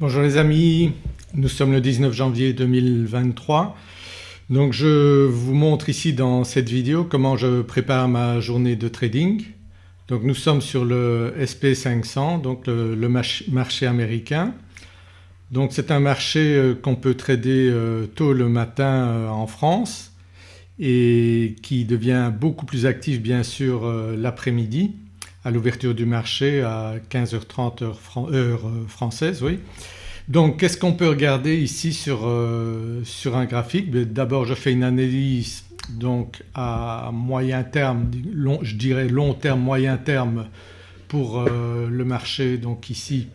Bonjour les amis, nous sommes le 19 janvier 2023. Donc je vous montre ici dans cette vidéo comment je prépare ma journée de trading. Donc nous sommes sur le SP500 donc le, marché américain. Donc c'est un marché euh, qu'on peut trader euh, tôt le matin euh, en France et qui devient beaucoup plus actif bien sûr l'après-midi à l'ouverture du marché à 15h30 heure, française. Oui. Donc qu'est-ce qu'on peut regarder ici sur, sur un graphique? Ben, D'abord je fais une analyse donc à moyen terme, je dirais long terme, moyen terme pour le marché donc ici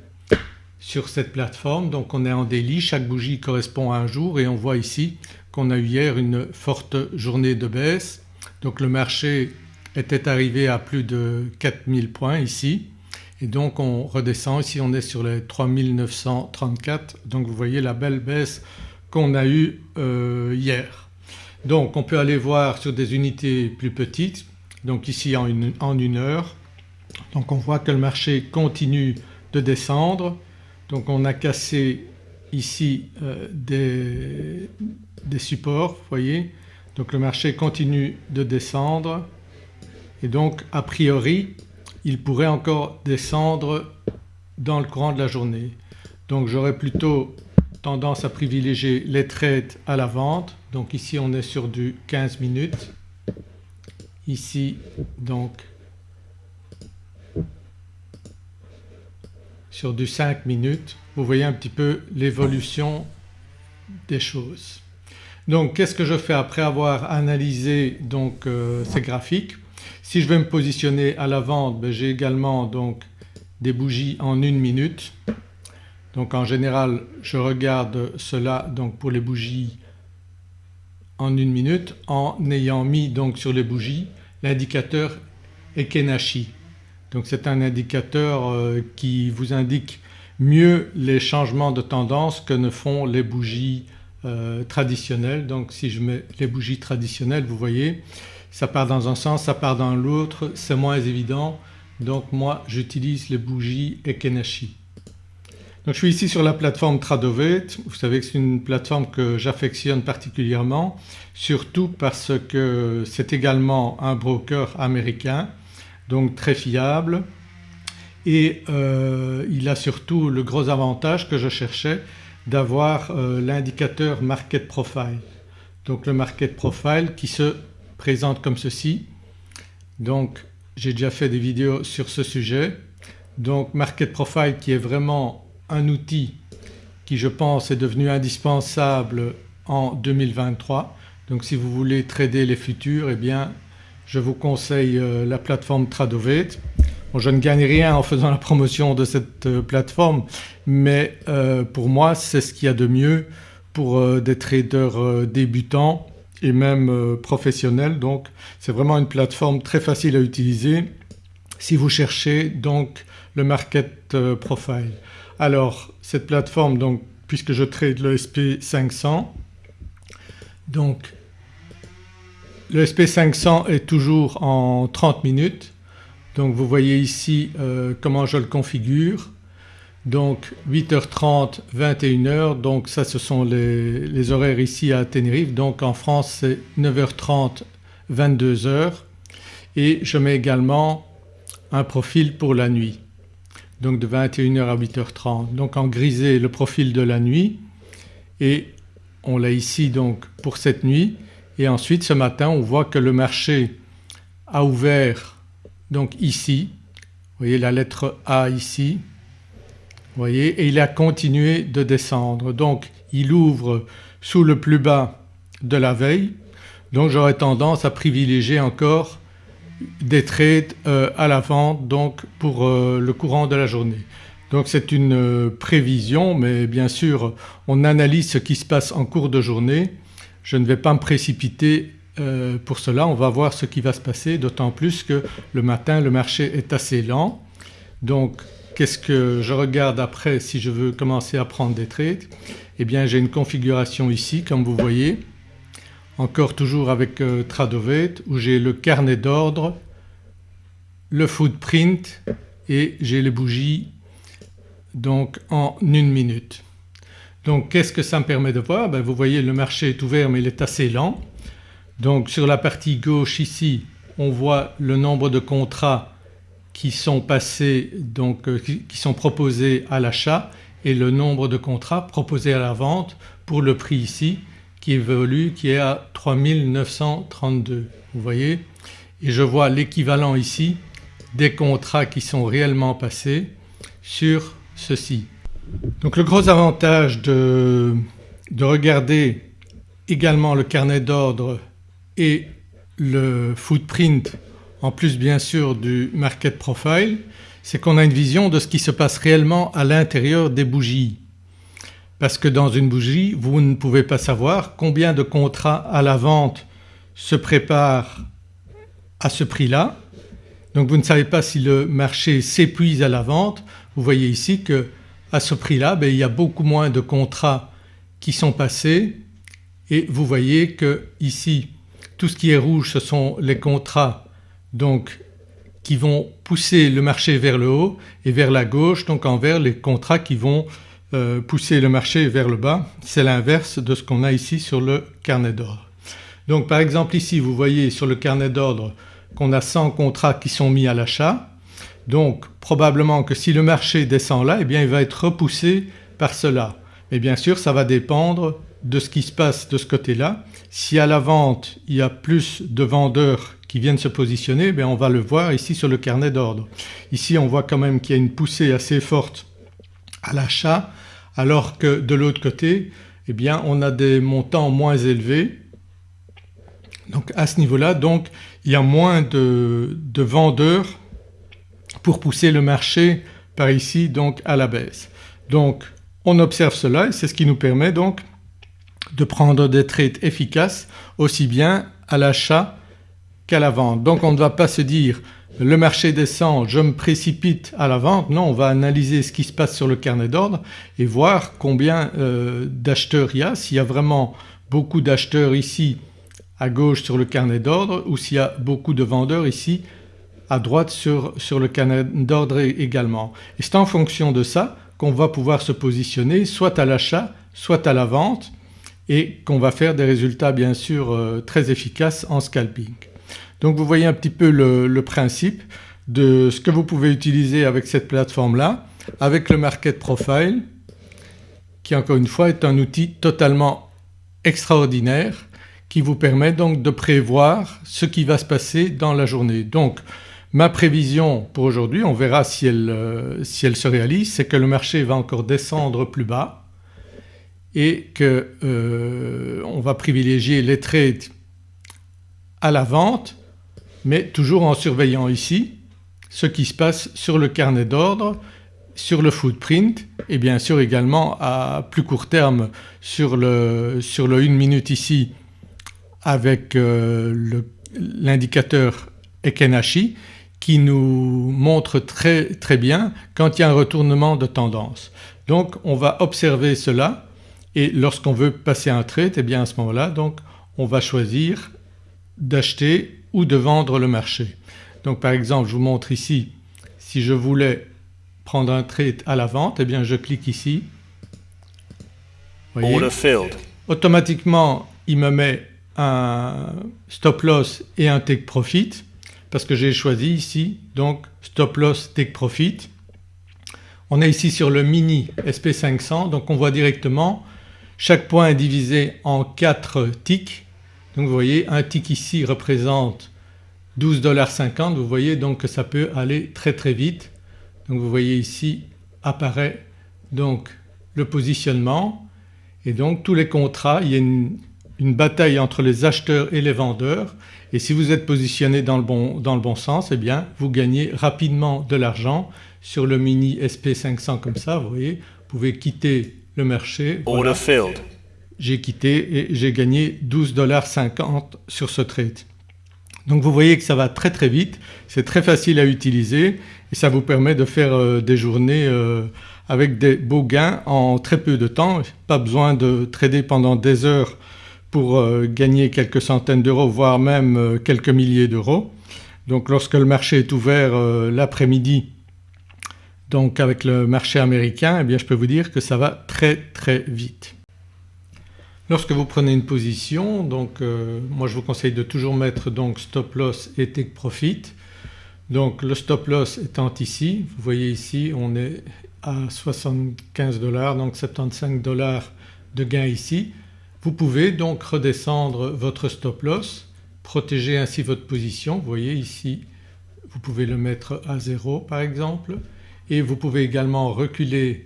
sur cette plateforme. Donc on est en délit, chaque bougie correspond à un jour et on voit ici qu'on a eu hier une forte journée de baisse. Donc le marché était arrivé à plus de 4000 points ici et donc on redescend, ici on est sur les 3934 donc vous voyez la belle baisse qu'on a eue euh, hier. Donc on peut aller voir sur des unités plus petites. Donc ici en une, en une heure. Donc on voit que le marché continue de descendre. Donc on a cassé ici euh, des, des, supports vous voyez. Donc le marché continue de descendre. Et donc a priori il pourrait encore descendre dans le courant de la journée. Donc j'aurais plutôt tendance à privilégier les trades à la vente donc ici on est sur du 15 minutes ici donc sur du 5 minutes vous voyez un petit peu l'évolution des choses. Donc qu'est-ce que je fais après avoir analysé donc euh, ces graphiques? Si je vais me positionner à la vente ben, j'ai également donc des bougies en une minute. Donc en général je regarde cela donc pour les bougies en une minute en ayant mis donc sur les bougies l'indicateur Ekenashi. Donc c'est un indicateur euh, qui vous indique mieux les changements de tendance que ne font les bougies euh, traditionnelles. Donc si je mets les bougies traditionnelles vous voyez ça part dans un sens, ça part dans l'autre, c'est moins évident donc moi j'utilise les bougies Ekenashi. Donc je suis ici sur la plateforme Tradovate, vous savez que c'est une plateforme que j'affectionne particulièrement surtout parce que c'est également un broker américain donc très fiable et euh, il a surtout le gros avantage que je cherchais d'avoir euh, l'indicateur Market Profile. Donc le Market Profile qui se présente comme ceci. Donc j'ai déjà fait des vidéos sur ce sujet. Donc Market Profile qui est vraiment un outil qui je pense est devenu indispensable en 2023. Donc si vous voulez trader les futurs eh bien je vous conseille euh, la plateforme Tradovate. Bon, je ne gagne rien en faisant la promotion de cette euh, plateforme mais euh, pour moi c'est ce qu'il y a de mieux pour des traders débutants et même professionnels donc c'est vraiment une plateforme très facile à utiliser si vous cherchez donc le market profile. Alors cette plateforme donc puisque je trade le SP500 donc le SP500 est toujours en 30 minutes. Donc vous voyez ici euh, comment je le configure donc 8h30 21h donc ça ce sont les, horaires ici à Tenerife. Donc en France c'est 9h30 22h et je mets également un profil pour la nuit. Donc de 21h à 8h30 donc en grisé le profil de la nuit. Et on l'a ici donc pour cette nuit. Et ensuite ce matin on voit que le marché a ouvert donc ici, vous voyez la lettre A ici, voyez et il a continué de descendre donc il ouvre sous le plus bas de la veille donc j'aurais tendance à privilégier encore des trades euh, à la vente donc pour euh, le courant de la journée. Donc c'est une euh, prévision mais bien sûr on analyse ce qui se passe en cours de journée je ne vais pas me précipiter pour cela, on va voir ce qui va se passer d'autant plus que le matin le marché est assez lent. Donc qu'est-ce que je regarde après si je veux commencer à prendre des trades? Eh bien j'ai une configuration ici comme vous voyez encore toujours avec euh, Tradovate où j'ai le carnet d'ordre, le footprint et j'ai les bougies donc en une minute. Donc qu'est-ce que ça me permet de voir? Ben, Vous voyez le marché est ouvert mais il est assez lent. Donc sur la partie gauche ici on voit le nombre de contrats qui sont passés donc euh, qui sont proposés à l'achat et le nombre de contrats proposés à la vente pour le prix ici qui évolue qui est à 3932 vous voyez et je vois l'équivalent ici des contrats qui sont réellement passés sur ceci. Donc le gros avantage de, de regarder également le carnet d'ordre et le footprint en plus bien sûr du market profile c'est qu'on a une vision de ce qui se passe réellement à l'intérieur des bougies. Parce que dans une bougie vous ne pouvez pas savoir combien de contrats à la vente se préparent à ce prix-là. Donc vous ne savez pas si le marché s'épuise à la vente. Vous voyez ici que à ce prix-là ben, il y a beaucoup moins de contrats qui sont passés et vous voyez que ici tout ce qui est rouge ce sont les contrats donc qui vont pousser le marché vers le haut et vers la gauche donc en vert les contrats qui vont euh, pousser le marché vers le bas. C'est l'inverse de ce qu'on a ici sur le carnet d'ordre. Donc par exemple ici vous voyez sur le carnet d'ordre qu'on a 100 contrats qui sont mis à l'achat donc probablement que si le marché descend là eh bien il va être repoussé par cela. Mais bien sûr ça va dépendre de ce qui se passe de ce côté-là. Si à la vente il y a plus de vendeurs viennent se positionner bien on va le voir ici sur le carnet d'ordre. Ici on voit quand même qu'il y a une poussée assez forte à l'achat alors que de l'autre côté eh bien on a des montants moins élevés donc à ce niveau-là donc il y a moins de, de, vendeurs pour pousser le marché par ici donc à la baisse. Donc on observe cela et c'est ce qui nous permet donc de prendre des trades efficaces aussi bien à l'achat qu'à la vente. Donc on ne va pas se dire le marché descend, je me précipite à la vente. Non, on va analyser ce qui se passe sur le carnet d'ordre et voir combien euh, d'acheteurs il y a. S'il y a vraiment beaucoup d'acheteurs ici à gauche sur le carnet d'ordre ou s'il y a beaucoup de vendeurs ici à droite sur, le carnet d'ordre également. Et c'est en fonction de ça qu'on va pouvoir se positionner soit à l'achat soit à la vente et qu'on va faire des résultats bien sûr euh, très efficaces en scalping. Donc vous voyez un petit peu le, principe de ce que vous pouvez utiliser avec cette plateforme-là avec le Market Profile qui encore une fois est un outil totalement extraordinaire qui vous permet donc de prévoir ce qui va se passer dans la journée. Donc ma prévision pour aujourd'hui, on verra si elle, euh, si elle se réalise, c'est que le marché va encore descendre plus bas et qu'on euh, va privilégier les trades à la vente mais toujours en surveillant ici ce qui se passe sur le carnet d'ordre, sur le footprint et bien sûr également à plus court terme sur le, sur le 1 minute ici avec euh, l'indicateur Ekenashi qui nous montre très très bien quand il y a un retournement de tendance. Donc on va observer cela et lorsqu'on veut passer un trade et eh bien à ce moment-là donc on va choisir d'acheter ou de vendre le marché. Donc par exemple je vous montre ici si je voulais prendre un trade à la vente et eh bien je clique ici. Voyez, automatiquement il me met un stop loss et un take profit parce que j'ai choisi ici donc stop loss take profit. On est ici sur le mini SP500 donc on voit directement chaque point est divisé en 4 ticks. Donc vous voyez un tick ici représente 12,50$. Vous voyez donc que ça peut aller très très vite. Donc vous voyez ici apparaît donc le positionnement et donc tous les contrats il y a une, une bataille entre les acheteurs et les vendeurs et si vous êtes positionné dans le bon, dans le bon sens eh bien vous gagnez rapidement de l'argent sur le mini SP500 comme ça vous voyez vous pouvez quitter le marché. Voilà. J'ai quitté et j'ai gagné 12,50$ sur ce trade. Donc vous voyez que ça va très très vite, c'est très facile à utiliser et ça vous permet de faire euh, des journées euh, avec des beaux gains en très peu de temps. Pas besoin de trader pendant des heures pour euh, gagner quelques centaines d'euros voire même quelques milliers d'euros. Donc lorsque le marché est ouvert l'après-midi donc avec le marché américain eh bien je peux vous dire que ça va très très vite. Lorsque vous prenez une position donc euh, moi je vous conseille de toujours mettre donc stop loss et take profit. Donc le stop loss étant ici, vous voyez ici on est à 75 dollars donc 75 dollars de gain ici. Vous pouvez donc redescendre votre stop loss, protéger ainsi votre position. Vous voyez ici vous pouvez le mettre à 0 par exemple et vous pouvez également reculer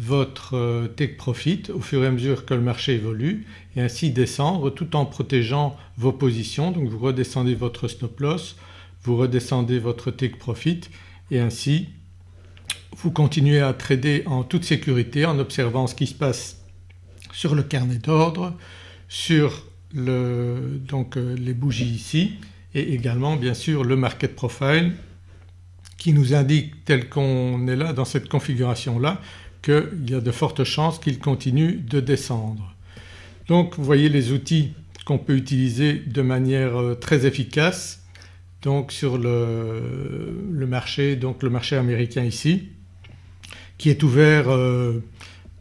votre euh, take profit au fur et à mesure que le marché évolue et ainsi descendre tout en protégeant vos positions. Donc vous redescendez votre stop loss, vous redescendez votre take profit et ainsi vous continuez à trader en toute sécurité en observant ce qui se passe sur le carnet d'ordre, sur euh, les bougies ici et également bien sûr le market profile qui nous indique tel qu'on est là dans cette configuration là qu'il y a de fortes chances qu'il continue de descendre. Donc vous voyez les outils qu'on peut utiliser de manière euh, très efficace donc sur le, marché donc le marché américain ici qui est ouvert euh,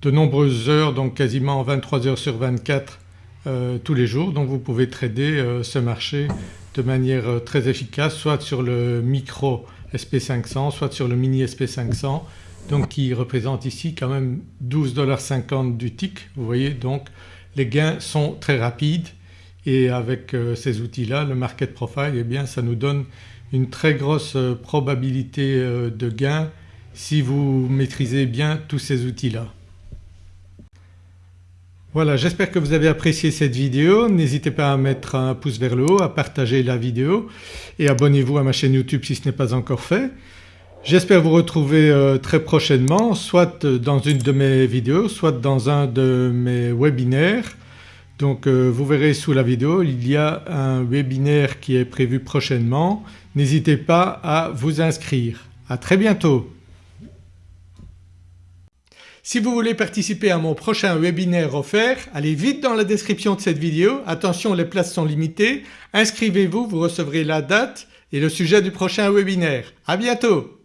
de nombreuses heures donc quasiment 23 heures sur 24 euh, tous les jours donc vous pouvez trader ce marché de manière très efficace soit sur le micro SP500 soit sur le mini SP500 donc qui représente ici quand même 12,50$ du tick. Vous voyez donc les gains sont très rapides et avec euh, ces outils-là le market profile eh bien ça nous donne une très grosse euh, probabilité euh, de gain si vous maîtrisez bien tous ces outils-là. Voilà j'espère que vous avez apprécié cette vidéo. N'hésitez pas à mettre un pouce vers le haut, à partager la vidéo et abonnez-vous à ma chaîne YouTube si ce n'est pas encore fait. J'espère vous retrouver euh, très prochainement soit dans une de mes vidéos soit dans un de mes webinaires. Donc euh, vous verrez sous la vidéo il y a un webinaire qui est prévu prochainement. N'hésitez pas à vous inscrire. À très bientôt. Si vous voulez participer à mon prochain webinaire offert, allez vite dans la description de cette vidéo. Attention les places sont limitées. Inscrivez-vous, vous recevrez la date et le sujet du prochain webinaire. À bientôt